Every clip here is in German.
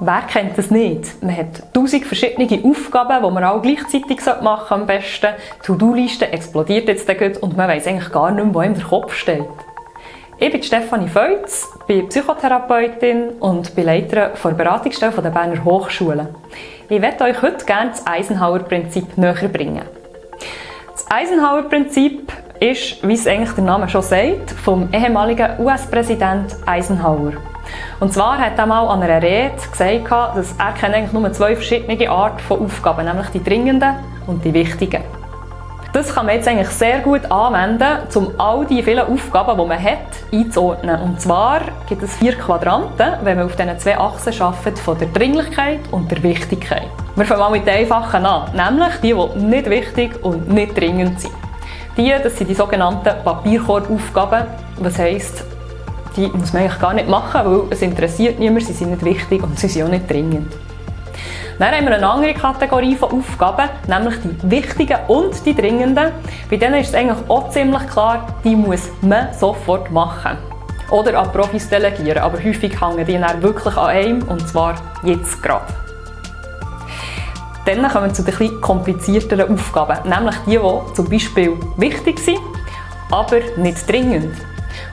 Wer kennt das nicht? Man hat tausend verschiedene Aufgaben, die man alle gleichzeitig machen sollte am besten. Die To-Do-Liste explodiert jetzt gut und man weiß eigentlich gar nicht mehr, wo ihm der Kopf steht. Ich bin Stefanie Feutz, bin Psychotherapeutin und bin Leiterin der Beratungsstelle der Berner Hochschule. Ich werde euch heute gerne das Eisenhower-Prinzip näher bringen. Das Eisenhower-Prinzip ist, wie es eigentlich der Name schon sagt, vom ehemaligen US-Präsident Eisenhower. Und zwar hat er mal an einer Rede gesagt, dass er eigentlich nur zwei verschiedene Arten von Aufgaben, nämlich die dringenden und die wichtigen. Das kann man jetzt eigentlich sehr gut anwenden, um all die vielen Aufgaben, die man hat, einzuordnen. Und zwar gibt es vier Quadranten, wenn man auf diesen zwei Achsen arbeitet, von der Dringlichkeit und der Wichtigkeit. Wir fangen mal mit den einfachen an, nämlich die, die nicht wichtig und nicht dringend sind. Die, das sind die sogenannten Papierkorbaufgaben. Das heisst, die muss man eigentlich gar nicht machen, weil es interessiert niemand, sie sind nicht wichtig und sie sind auch nicht dringend. Dann haben wir eine andere Kategorie von Aufgaben, nämlich die wichtigen und die dringenden. Bei denen ist es eigentlich auch ziemlich klar, die muss man sofort machen. Oder an Profis delegieren, aber häufig hängen die dann wirklich an einem und zwar jetzt gerade. Dann kommen wir zu den etwas komplizierteren Aufgaben, nämlich die, die zum Beispiel wichtig sind, aber nicht dringend.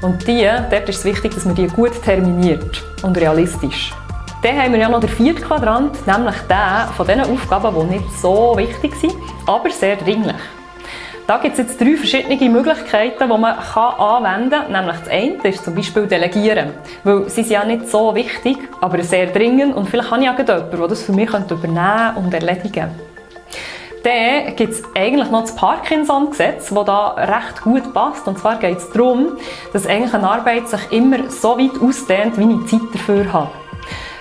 Und die, dort ist es wichtig, dass man die gut terminiert und realistisch. Dann haben wir ja noch den vierten Quadrant, nämlich den von den Aufgaben, die nicht so wichtig sind, aber sehr dringlich. Da gibt es jetzt drei verschiedene Möglichkeiten, die man anwenden kann. Nämlich das eine ist zum Beispiel Delegieren. Weil sie sind ja nicht so wichtig, aber sehr dringend und vielleicht habe ich auch jemanden, der das für mich übernehmen und erledigen könnte. Dann gibt es eigentlich noch das Parkinson-Gesetz, das da recht gut passt. Und zwar geht es darum, dass eigentlich eine Arbeit sich immer so weit ausdehnt, wie ich Zeit dafür habe.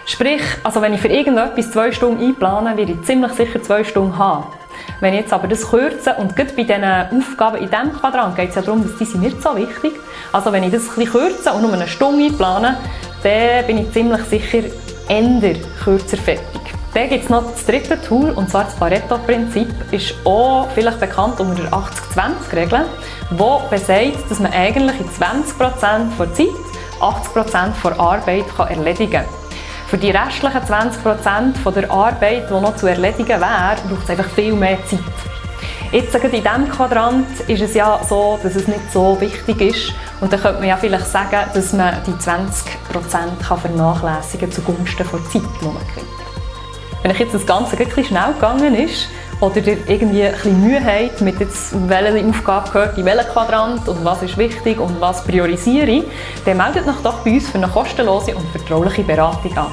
Sprich, also wenn ich für irgendetwas zwei Stunden einplane, werde ich ziemlich sicher zwei Stunden haben. Wenn ich jetzt aber das kürze und gerade bei diesen Aufgaben in diesem Quadrant geht es ja darum, dass diese nicht so wichtig Also wenn ich das bisschen kürze und nur eine Stunde einplane, dann bin ich ziemlich sicher Ende kürzer fertig. Dann gibt es noch das dritte Tool, und zwar das Pareto-Prinzip, ist auch vielleicht bekannt unter der 80-20-Regel, wo besagt, dass man eigentlich in 20% der Zeit 80% der Arbeit kann erledigen kann. Für die restlichen 20% der Arbeit, die noch zu erledigen wäre, braucht es einfach viel mehr Zeit. Jetzt in diesem Quadrant ist es ja so, dass es nicht so wichtig ist. Und dann könnte man ja vielleicht sagen, dass man die 20% vernachlässigen kann zugunsten der Zeit, die man gewinnt. Wenn euch jetzt das Ganze ein schnell gegangen ist oder ihr irgendwie ein bisschen Mühe habt, mit jetzt, welche Aufgabe gehört in welchen Quadrant und was ist wichtig und was priorisiere ich, dann meldet euch doch bei uns für eine kostenlose und vertrauliche Beratung an.